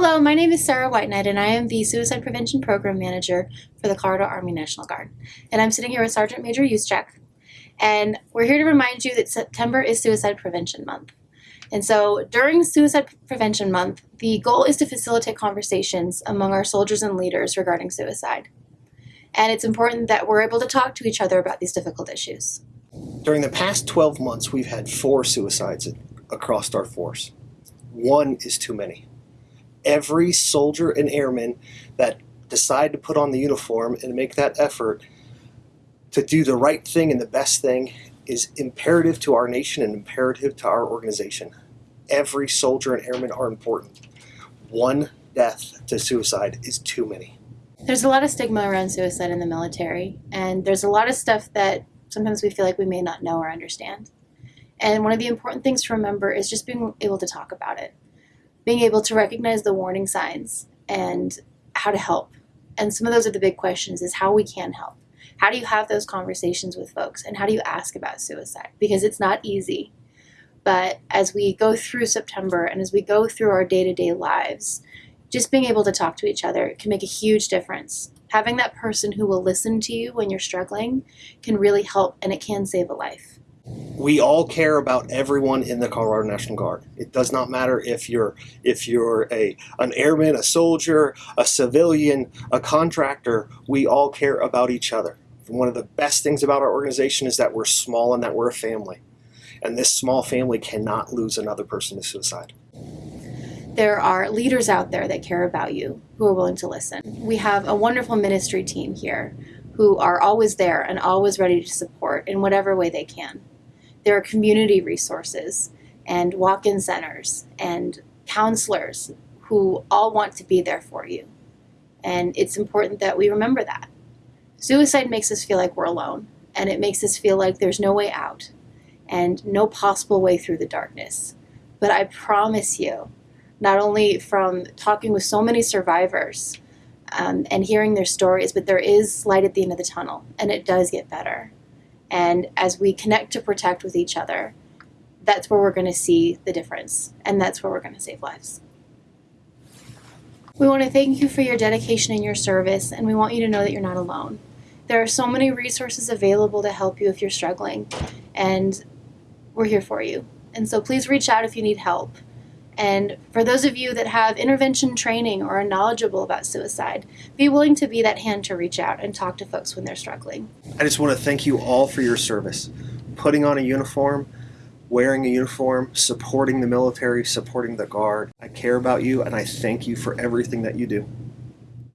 Hello, my name is Sarah Whiteknight, and I am the Suicide Prevention Program Manager for the Colorado Army National Guard. And I'm sitting here with Sergeant Major Yuschek, and we're here to remind you that September is Suicide Prevention Month. And so during Suicide Prevention Month, the goal is to facilitate conversations among our soldiers and leaders regarding suicide. And it's important that we're able to talk to each other about these difficult issues. During the past 12 months, we've had four suicides across our force. One is too many. Every soldier and airman that decide to put on the uniform and make that effort to do the right thing and the best thing is imperative to our nation and imperative to our organization. Every soldier and airman are important. One death to suicide is too many. There's a lot of stigma around suicide in the military, and there's a lot of stuff that sometimes we feel like we may not know or understand. And one of the important things to remember is just being able to talk about it, being able to recognize the warning signs and how to help. And some of those are the big questions is how we can help. How do you have those conversations with folks and how do you ask about suicide? Because it's not easy. But as we go through September and as we go through our day-to-day lives, just being able to talk to each other can make a huge difference. Having that person who will listen to you when you're struggling can really help and it can save a life. We all care about everyone in the Colorado National Guard. It does not matter if you're if you're a an airman, a soldier, a civilian, a contractor, we all care about each other. One of the best things about our organization is that we're small and that we're a family. And this small family cannot lose another person to suicide there are leaders out there that care about you who are willing to listen. We have a wonderful ministry team here who are always there and always ready to support in whatever way they can. There are community resources and walk-in centers and counselors who all want to be there for you. And it's important that we remember that. Suicide makes us feel like we're alone and it makes us feel like there's no way out and no possible way through the darkness. But I promise you not only from talking with so many survivors um, and hearing their stories, but there is light at the end of the tunnel and it does get better. And as we connect to protect with each other, that's where we're going to see the difference and that's where we're going to save lives. We want to thank you for your dedication and your service, and we want you to know that you're not alone. There are so many resources available to help you if you're struggling, and we're here for you. And so please reach out if you need help. And for those of you that have intervention training or are knowledgeable about suicide, be willing to be that hand to reach out and talk to folks when they're struggling. I just want to thank you all for your service. Putting on a uniform, wearing a uniform, supporting the military, supporting the Guard. I care about you and I thank you for everything that you do.